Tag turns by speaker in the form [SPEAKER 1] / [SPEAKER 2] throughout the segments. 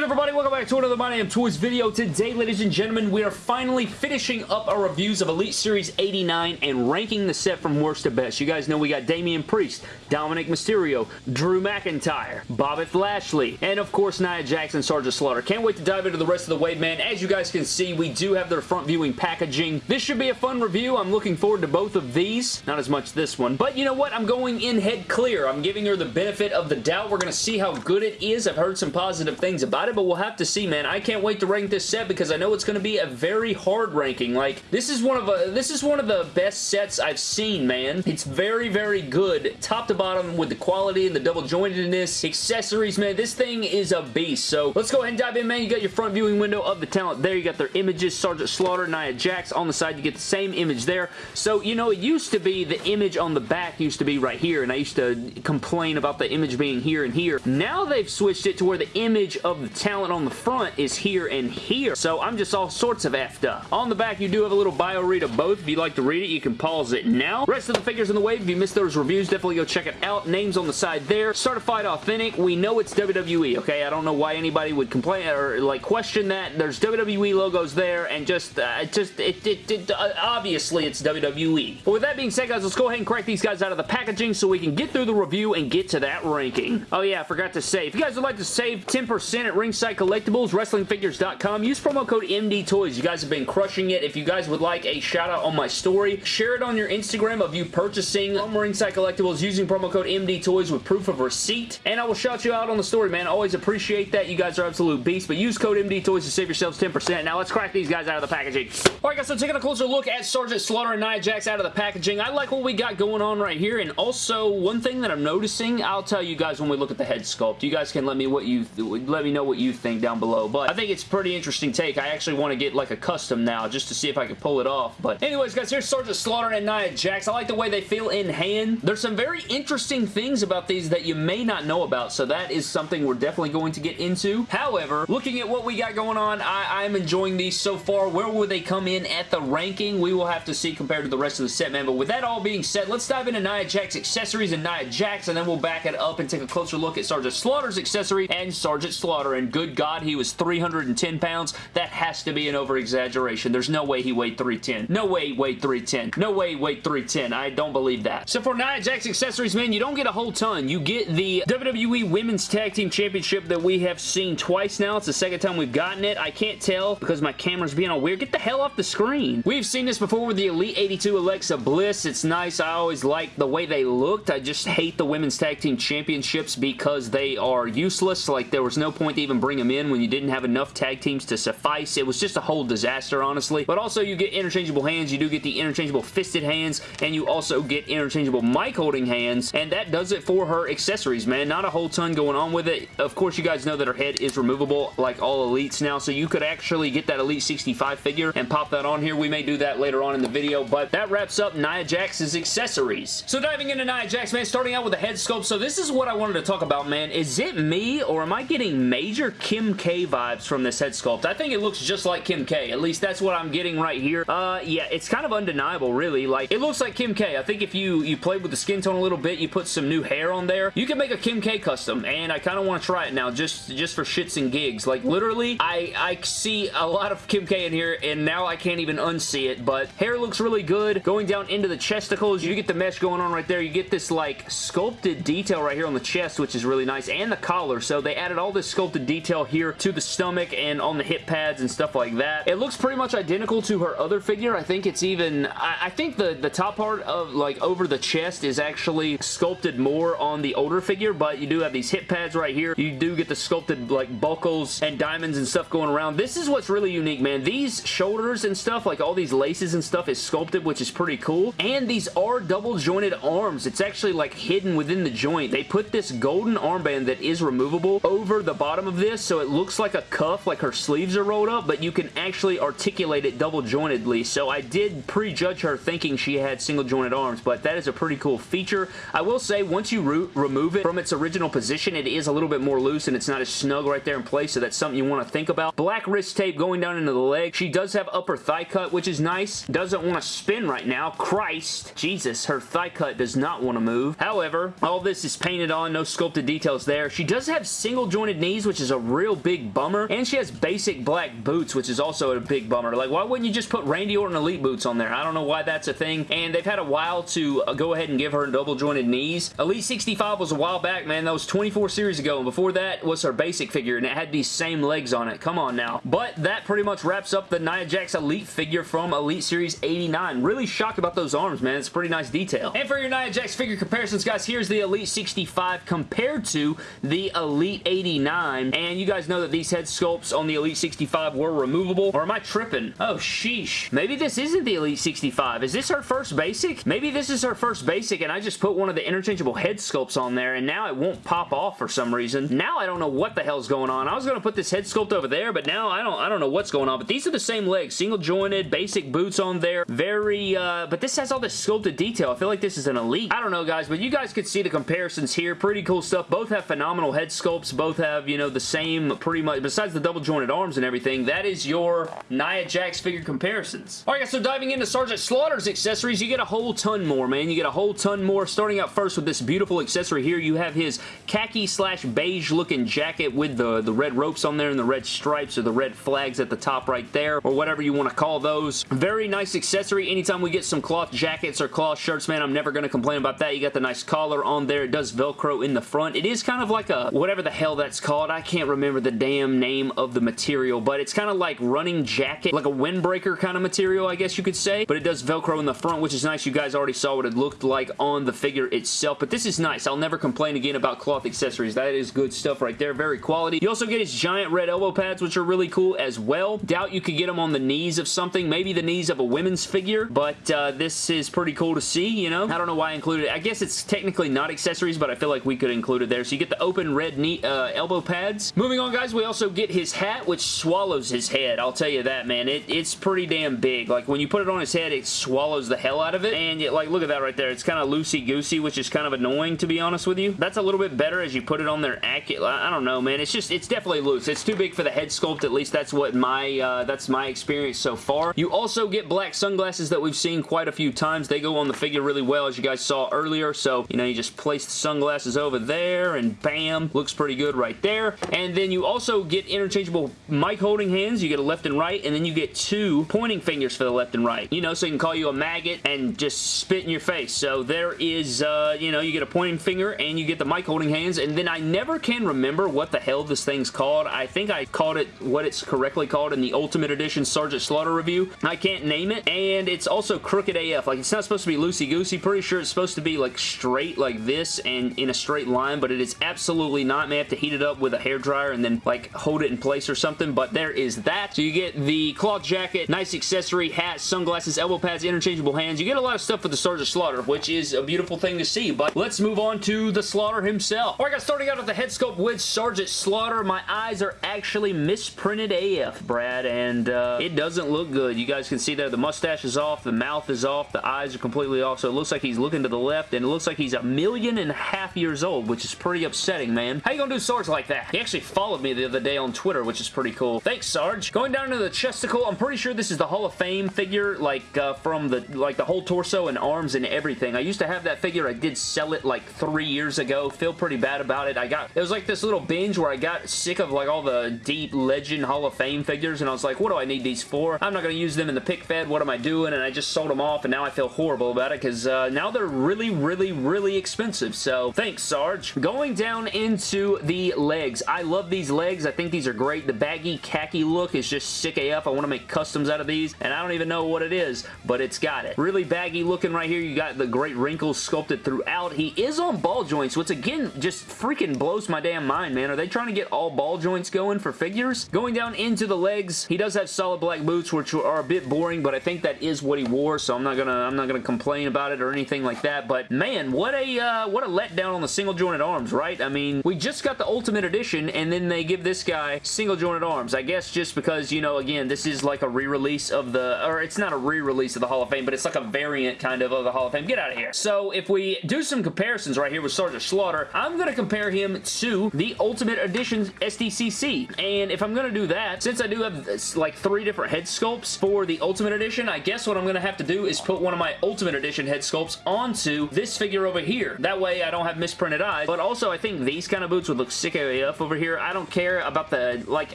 [SPEAKER 1] good everybody? Welcome back to another My Damn Toys video. Today, ladies and gentlemen, we are finally finishing up our reviews of Elite Series 89 and ranking the set from worst to best. You guys know we got Damian Priest, Dominik Mysterio, Drew McIntyre, Bobby Lashley, and of course Nia Jackson, Sergeant Slaughter. Can't wait to dive into the rest of the wave, man. As you guys can see, we do have their front viewing packaging. This should be a fun review. I'm looking forward to both of these. Not as much this one. But you know what? I'm going in head clear. I'm giving her the benefit of the doubt. We're going to see how good it is. I've heard some positive things about it, but we'll have to see, man. I can't wait to rank this set because I know it's going to be a very hard ranking. Like, this is one of a, uh, this is one of the best sets I've seen, man. It's very, very good, top to bottom, with the quality and the double jointedness, accessories, man. This thing is a beast. So, let's go ahead and dive in, man. You got your front viewing window of the talent there. You got their images, Sergeant Slaughter, Nia Jax. On the side, you get the same image there. So, you know, it used to be the image on the back used to be right here, and I used to complain about the image being here and here. Now they've switched it to where the image of the talent on the front is here and here. So I'm just all sorts of effed up. On the back, you do have a little bio read of both. If you'd like to read it, you can pause it now. Rest of the figures in the wave, if you missed those reviews, definitely go check it out. Names on the side there. Certified authentic. We know it's WWE, okay? I don't know why anybody would complain or like question that. There's WWE logos there and just, uh, just, it, it, it uh, obviously it's WWE. But with that being said, guys, let's go ahead and crack these guys out of the packaging so we can get through the review and get to that ranking. Oh yeah, I forgot to say, if you guys would like to save 10% at Ringside Collectibles, WrestlingFigures.com, use promo code MDTOYS. You guys have been crushing it. If you guys would like a shout out on my story, share it on your Instagram of you purchasing from Ringside Collectibles using promo code MDTOYS with proof of receipt, and I will shout you out on the story, man. Always appreciate that. You guys are absolute beasts, but use code MDTOYS to save yourselves 10%. Now let's crack these guys out of the packaging. Alright guys, so taking a closer look at Sergeant Slaughter and Nia Jax out of the packaging. I like what we got going on right here, and also one thing that I'm noticing, I'll tell you guys when we look at the head sculpt. You guys can let me what you let me know what you think down below, but I think it's pretty interesting take. I actually want to get like a custom now just to see if I can pull it off, but anyways guys, here's Sergeant Slaughter and Nia Jax. I like the way they feel in hand. There's some very interesting things about these that you may not know about, so that is something we're definitely going to get into. However, looking at what we got going on, I, I'm enjoying these so far. Where will they come in at the ranking? We will have to see compared to the rest of the set, man, but with that all being said, let's dive into Nia Jax accessories and Nia Jax, and then we'll back it up and take a closer look at Sergeant Slaughter's accessory and Sergeant Slaughter, and good God, he was 310 pounds. That has to be an over-exaggeration. There's no way he weighed 310. No way he weighed 310. No way he weighed 310. I don't believe that. So for Nia Jax accessories, man, you don't get a whole ton. You get the WWE Women's Tag Team Championship that we have seen twice now. It's the second time we've gotten it. I can't tell because my camera's being all weird. Get the hell off the screen. We've seen this before with the Elite 82 Alexa Bliss. It's nice. I always like the way they looked. I just hate the Women's Tag Team Championships because they are useless. Like, there was no point to even bring them in when you didn't have enough tag teams to suffice. It was just a whole disaster, honestly. But also, you get interchangeable hands. You do get the interchangeable fisted hands, and you also get interchangeable mic holding hands, and that does it for her accessories, man. Not a whole ton going on with it. Of course, you guys know that her head is removable like all Elites now, so you could actually get that Elite 65 figure and pop that on here. We may do that later on in the video, but that wraps up Nia Jax's accessories. So diving into Nia Jax, man, starting out with the head sculpt. So this is what I wanted to talk about, man. Is it me, or am I getting major Kim K vibes from this head sculpt? I think it looks just like Kim K. At least that's what I'm getting right here. Uh, yeah, it's kind of undeniable, really. Like, it looks like Kim K. I think if you, you played with the skin tone a little bit, you put some new hair on there, you can make a Kim K custom, and I kind of want to try it now, just, just for shits and gigs. Like, literally, I, I see a lot of Kim K in here, and now I can't even unsee it, but hair looks really good. Going down into the chesticles, you get the mesh going on right there. You get this, like, sculpted detail right here on the chest, which is really nice, and the collar, so they added all this sculpted detail here to the stomach and on the hip pads and stuff like that. It looks pretty much identical to her other figure. I think it's even, I, I think the, the top part of, like, over the chest is actually sculpted more on the older figure, but you do have these hip pads right here. You do get the sculpted, like, buckles and diamonds and stuff going around. This is what's really unique, man. These shoulders and stuff, like all these laces and stuff is sculpted, which is pretty cool. And these are double jointed arms. It's actually, like, hidden within the joint. They put this golden armband that is removable over the bottom of this, so it looks like a cuff, like her sleeves are rolled up, but you can actually articulate it double jointedly. So I did prejudge her thinking she had single jointed arms, but that is a pretty cool feature. I will say, once you remove it from its original position, it is a little bit more loose and it's not as snug right there in place, so that's something you want to think about. Black wrist tape going down into the leg. She does have upper thigh cut, which is nice. Doesn't want to spin right now. Christ. Jesus, her thigh cut does not want to move. However, all this is painted on, no sculpted details there. She does have single jointed knees, which is is a real big bummer. And she has basic black boots, which is also a big bummer. Like, why wouldn't you just put Randy Orton Elite boots on there? I don't know why that's a thing. And they've had a while to uh, go ahead and give her double jointed knees. Elite 65 was a while back, man. That was 24 series ago. And before that was her basic figure, and it had these same legs on it. Come on now. But that pretty much wraps up the Nia Jax Elite figure from Elite Series 89. Really shocked about those arms, man. It's pretty nice detail. And for your Nia Jax figure comparisons, guys, here's the Elite 65 compared to the Elite 89. And you guys know that these head sculpts on the Elite 65 were removable. Or am I tripping? Oh, sheesh. Maybe this isn't the Elite 65. Is this her first basic? Maybe this is her first basic and I just put one of the interchangeable head sculpts on there and now it won't pop off for some reason. Now I don't know what the hell's going on. I was going to put this head sculpt over there, but now I don't I don't know what's going on. But these are the same legs. Single jointed, basic boots on there. Very, uh, but this has all this sculpted detail. I feel like this is an Elite. I don't know, guys, but you guys could see the comparisons here. Pretty cool stuff. Both have phenomenal head sculpts. Both have, you know, the same pretty much, besides the double jointed arms and everything, that is your Nia Jax figure comparisons. Alright guys, so diving into Sergeant Slaughter's accessories, you get a whole ton more, man. You get a whole ton more. Starting out first with this beautiful accessory here, you have his khaki slash beige looking jacket with the, the red ropes on there and the red stripes or the red flags at the top right there, or whatever you want to call those. Very nice accessory. Anytime we get some cloth jackets or cloth shirts, man, I'm never going to complain about that. You got the nice collar on there. It does Velcro in the front. It is kind of like a, whatever the hell that's called. I can't remember the damn name of the material, but it's kind of like running jacket, like a windbreaker kind of material, I guess you could say, but it does Velcro in the front, which is nice. You guys already saw what it looked like on the figure itself, but this is nice. I'll never complain again about cloth accessories. That is good stuff right there. Very quality. You also get his giant red elbow pads, which are really cool as well. Doubt you could get them on the knees of something, maybe the knees of a women's figure, but uh, this is pretty cool to see, you know? I don't know why I included it. I guess it's technically not accessories, but I feel like we could include it there. So you get the open red knee, uh, elbow pads. Moving on, guys, we also get his hat, which swallows his head. I'll tell you that, man. It, it's pretty damn big. Like, when you put it on his head, it swallows the hell out of it, and like, look at that right there. It's kind of loosey-goosey, which is kind of annoying, to be honest with you. That's a little bit better as you put it on there. I don't know, man. It's just, it's definitely loose. It's too big for the head sculpt. At least that's what my, uh, that's my experience so far. You also get black sunglasses that we've seen quite a few times. They go on the figure really well, as you guys saw earlier. So, you know, you just place the sunglasses over there, and bam, looks pretty good right there. And then you also get interchangeable mic holding hands. You get a left and right, and then you get two pointing fingers for the left and right. You know, so you can call you a maggot and just spit in your face. So there is, uh, you know, you get a pointing finger, and you get the mic holding hands, and then I never can remember what the hell this thing's called. I think I called it what it's correctly called in the Ultimate Edition Sergeant Slaughter review. I can't name it, and it's also crooked AF. Like, it's not supposed to be loosey-goosey. Pretty sure it's supposed to be, like, straight like this and in a straight line, but it is absolutely not. May have to heat it up with a hair dryer and then, like, hold it in place or something, but there is that. So you get the cloth jacket, nice accessory, hat, sunglasses, elbow pads, interchangeable hands. You get a lot of stuff for the Sergeant Slaughter, which is a beautiful thing to see, but let's move on to the Slaughter himself. Alright guys, starting out with the head sculpt with Sergeant Slaughter, my eyes are actually misprinted AF, Brad, and uh, it doesn't look good. You guys can see there the mustache is off, the mouth is off, the eyes are completely off, so it looks like he's looking to the left, and it looks like he's a million and a half years old, which is pretty upsetting, man. How you gonna do Sarge like that? He actually followed me the other day on Twitter, which is pretty cool. Thanks, Sarge. Going down to the chesticle, I'm pretty sure this is the Hall of Fame figure, like, uh, from the, like, the whole torso and arms and everything. I used to have that figure. I did sell it, like, three years ago. Feel pretty bad about it. I got, it was like this little binge where I got sick of, like, all the deep legend Hall of Fame figures, and I was like, what do I need these for? I'm not gonna use them in the pick fed. What am I doing? And I just sold them off, and now I feel horrible about it, because uh, now they're really, really, really expensive. So, thanks, Sarge. Going down into the legs. I love these legs. I think these are great. The baggy khaki look is just sick AF. I want to make customs out of these, and I don't even know what it is, but it's got it. Really baggy looking right here. You got the great wrinkles sculpted throughout. He is on ball joints, which again just freaking blows my damn mind, man. Are they trying to get all ball joints going for figures? Going down into the legs, he does have solid black boots, which are a bit boring, but I think that is what he wore, so I'm not gonna I'm not gonna complain about it or anything like that. But man, what a uh, what a letdown on the single jointed arms, right? I mean, we just got the Ultimate Edition, and then they give this guy single jointed arms. I guess just because you know, again, this is like a re-release of the, or it's not a re-release of the Hall of Fame, but it's like a variant kind of of the Hall of Fame. Get out of here. So if we do some comparisons right here with Sergeant Slaughter, I'm gonna compare him to the Ultimate Edition SDCC. And if I'm gonna do that, since I do have this, like three different head sculpts for the Ultimate Edition, I guess what I'm gonna have to do is put one of my Ultimate Edition head sculpts onto this figure over here. That way I don't have misprinted eyes, but also I think these kind of boots would look sick AF over here here. I don't care about the, like,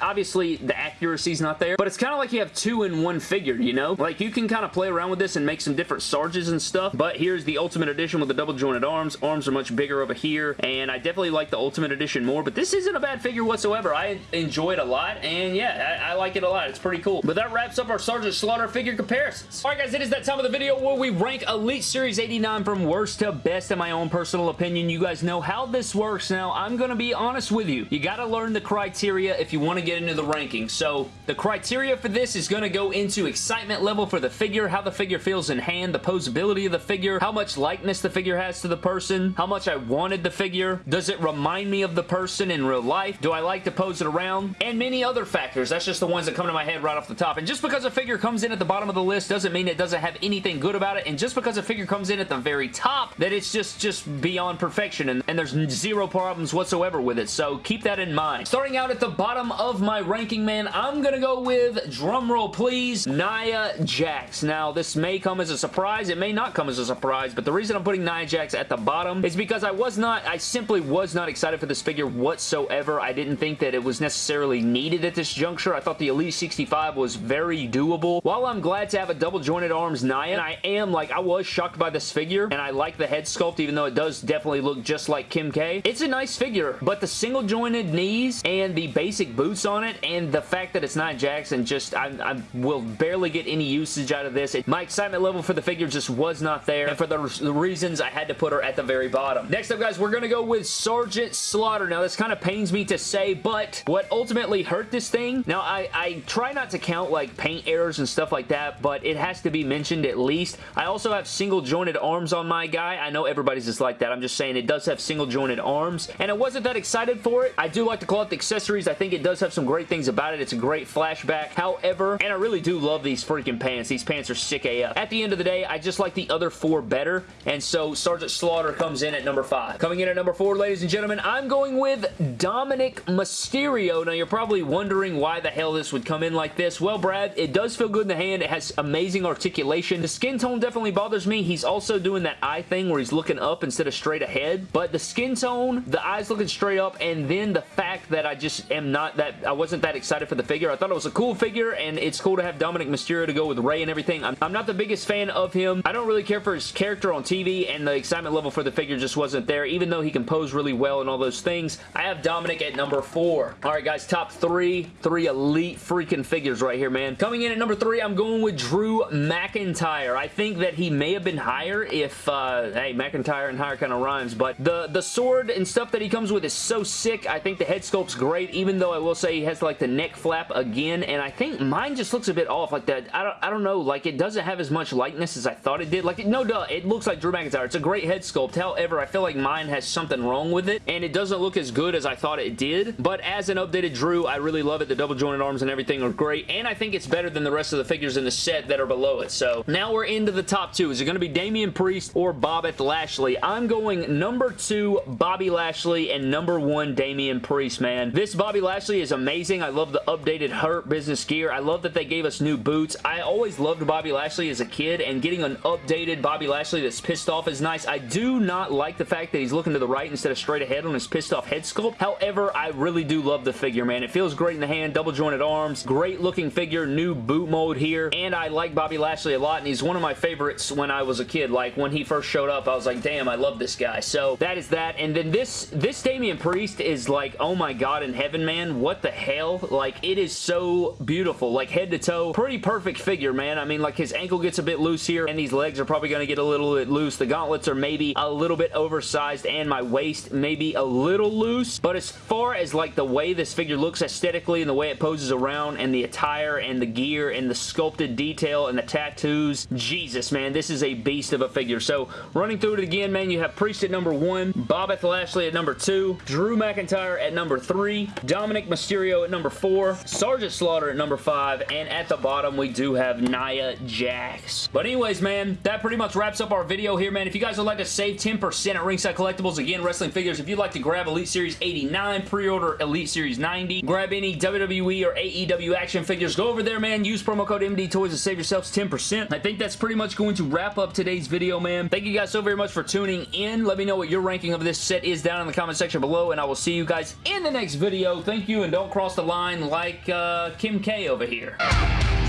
[SPEAKER 1] obviously the accuracy's not there, but it's kind of like you have two in one figure, you know? Like, you can kind of play around with this and make some different Sarges and stuff, but here's the Ultimate Edition with the double jointed arms. Arms are much bigger over here, and I definitely like the Ultimate Edition more, but this isn't a bad figure whatsoever. I enjoy it a lot, and yeah, I, I like it a lot. It's pretty cool. But that wraps up our Sergeant Slaughter figure comparisons. Alright guys, it is that time of the video where we rank Elite Series 89 from worst to best in my own personal opinion. You guys know how this works now. I'm going to be honest with you. You got to learn the criteria if you want to get into the ranking. So the criteria for this is going to go into excitement level for the figure, how the figure feels in hand, the posability of the figure, how much likeness the figure has to the person, how much I wanted the figure, does it remind me of the person in real life, do I like to pose it around, and many other factors. That's just the ones that come to my head right off the top. And just because a figure comes in at the bottom of the list doesn't mean it doesn't have anything good about it, and just because a figure comes in at the very top, that it's just, just beyond perfection, and, and there's zero problems whatsoever with it, so keep that in mind. Starting out at the bottom of my ranking, man, I'm gonna go with, drumroll please, Nia Jax. Now, this may come as a surprise, it may not come as a surprise, but the reason I'm putting Nia Jax at the bottom is because I was not, I simply was not excited for this figure whatsoever. I didn't think that it was necessarily needed at this juncture. I thought the Elite 65 was very doable. While I'm glad to have a double jointed arms Nia, and I am, like, I was shocked by this figure, and I like the head sculpt, even though it does definitely look just like Kim K. It's a nice figure, but the single jointed knees and the basic boots on it, and the fact that it's not Jackson, just, I, I will barely get any usage out of this. It, my excitement level for the figure just was not there, and for the, the reasons I had to put her at the very bottom. Next up, guys, we're going to go with Sergeant Slaughter. Now, this kind of pains me to say, but what ultimately hurt this thing, now, I, I try not to count, like, paint errors and stuff like that, but it has to be mentioned at least. I also have single jointed arms on my guy. I know everybody's just like that. I'm just saying it does have single jointed arms, and I wasn't that excited for it. I do like to collect accessories. I think it does have some great things about it. It's a great flashback. However, and I really do love these freaking pants. These pants are sick AF. At the end of the day, I just like the other four better, and so Sergeant Slaughter comes in at number five. Coming in at number four, ladies and gentlemen, I'm going with Dominik Mysterio. Now, you're probably wondering why the hell this would come in like this. Well, Brad, it does feel good in the hand. It has amazing articulation. The skin tone definitely bothers me. He's also doing that eye thing where he's looking up instead of straight ahead, but the skin tone, the eyes looking straight up, and then the fact that I just am not that, I wasn't that excited for the figure. I thought it was a cool figure, and it's cool to have Dominik Mysterio to go with Rey and everything. I'm, I'm not the biggest fan of him. I don't really care for his character on TV, and the excitement level for the figure just wasn't there, even though he can pose really well and all those things. I have Dominik at number four. All right, guys, top three. Three elite freaking figures right here, man. Coming in at number three, I'm going with Drew McIntyre. I think that he may have been higher if, uh, hey, McIntyre and higher kind of rhymes, but the, the sword and stuff that he comes with is so sick. I think the head sculpt's great, even though I will say he has like the neck flap again, and I think mine just looks a bit off. Like that, I don't, I don't know, like it doesn't have as much likeness as I thought it did. Like, no duh, it looks like Drew McIntyre. It's a great head sculpt. However, I feel like mine has something wrong with it, and it doesn't look as good as I thought it did, but as an updated Drew, I really love it. The double jointed arms and everything are great, and I think it's better than the rest of the figures in the set that are below it. So now we're into the top two. Is it going to be Damian Priest or Bobeth Lashley? I'm going number two, Bobby Lashley, and number one, Damian Priest, man. This Bobby Lashley is amazing. I love the updated Hurt Business gear. I love that they gave us new boots. I always loved Bobby Lashley as a kid, and getting an updated Bobby Lashley that's pissed off is nice. I do not like the fact that he's looking to the right instead of straight ahead on his pissed off head sculpt. However, I really do love the figure, man. It feels great in the hand, double jointed arms, great looking figure, new boot mode here, and I like Bobby Lashley a lot, and he's one of my favorites when I was a kid. Like, when he first showed up, I was like, damn, I love this guy. So, that is that, and then this, this Damian Priest is like, oh my god in heaven, man. What the hell? Like, it is so beautiful. Like, head to toe, pretty perfect figure, man. I mean, like, his ankle gets a bit loose here, and these legs are probably going to get a little bit loose. The gauntlets are maybe a little bit oversized, and my waist maybe a little loose, but as far as, like, the way this figure looks aesthetically and the way it poses around, and the attire, and the gear, and the sculpted detail, and the tattoos, Jesus, man, this is a beast of a figure. So, running through it again, man, you have Priest at number one, Bobeth Lashley at number two, Drew McIntyre at number three, Dominik Mysterio at number four, Sergeant Slaughter at number five, and at the bottom, we do have Nia Jax. But anyways, man, that pretty much wraps up our video here, man. If you guys would like to save 10% at Ringside Collectibles, again, wrestling figures, if you'd like to grab Elite Series 89, pre-order Elite Series 90, grab any WWE or AEW action figures, go over there, man. Use promo code MD Toys to save yourselves 10%. I think that's pretty much going to wrap up today's video, man. Thank you guys so very much for tuning in. Let me know what your ranking of this set is down in the comment section below, and I will see you guys in the next video. Thank you, and don't cross the line like uh, Kim K over here.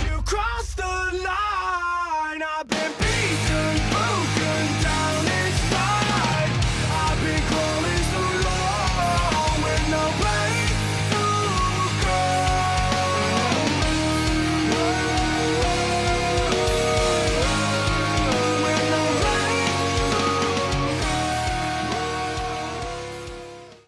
[SPEAKER 2] You the line,